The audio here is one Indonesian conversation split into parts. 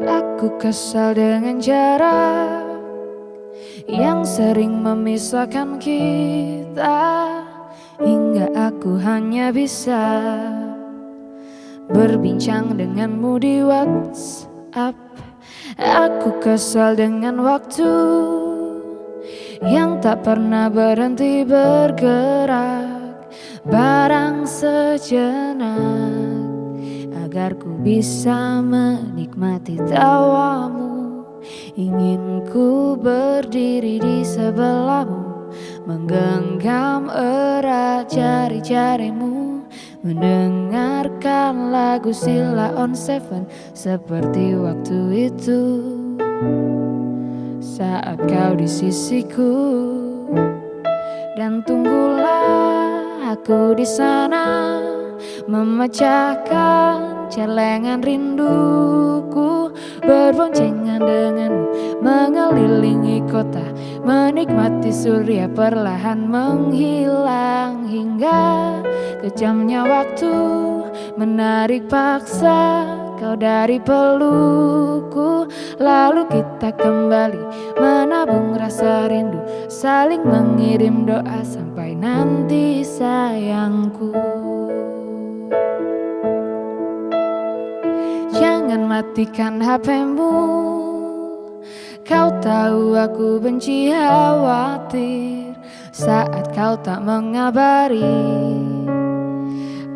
Aku kesal dengan jarak yang sering memisahkan kita hingga aku hanya bisa berbincang denganmu di WhatsApp. Aku kesal dengan waktu yang tak pernah berhenti bergerak, barang sejenak agar ku bisa menikmati tawamu. Ingin ku berdiri di sebelahmu Menggenggam erat jari-jarimu. Mendengarkan lagu Sila on Seven Seperti waktu itu. Saat kau di sisiku Dan tunggulah aku di sana Memecahkan celengan rinduku Berboncengan denganmu mengelilingi kota Menikmati surya perlahan menghilang Hingga kejamnya waktu menarik paksa kau dari pelukku Lalu kita kembali menabung rasa rindu Saling mengirim doa sampai nanti sayangku matikan HPmu Kau tahu aku benci khawatir. Saat kau tak mengabari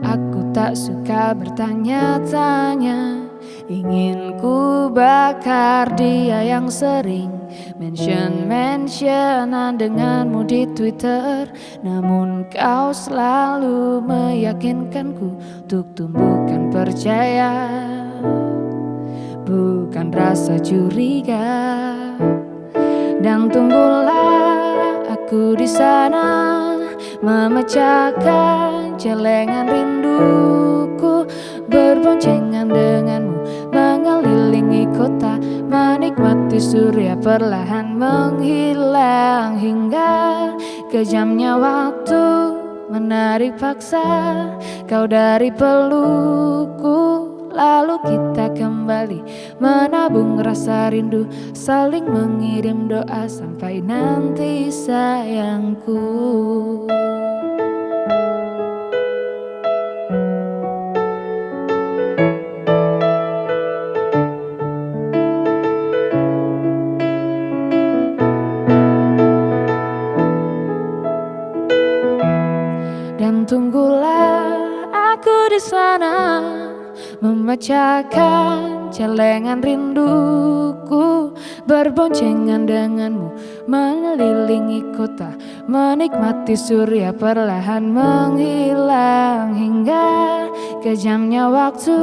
Aku tak suka bertanya-tanya. Ingin ku bakar dia yang sering Mention-mentionan denganmu di Twitter. Namun kau selalu meyakinkanku Untuk tumbuhkan percaya bukan rasa curiga. Dan tunggulah aku di sana memecahkan celengan rinduku berboncengan denganmu mengelilingi kota menikmati surya perlahan menghilang hingga kejamnya waktu menarik paksa kau dari pelukku Lalu kita kembali menabung rasa rindu Saling mengirim doa sampai nanti sayangku. Dan tunggulah aku di sana Memecahkan celengan rinduku Berboncengan denganmu Mengelilingi kota Menikmati surya perlahan menghilang Hingga kejamnya waktu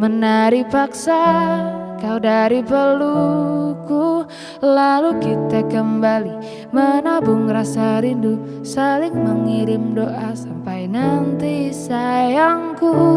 Menari paksa kau dari pelukku Lalu kita kembali menabung rasa rindu Saling mengirim doa sampai nanti sayangku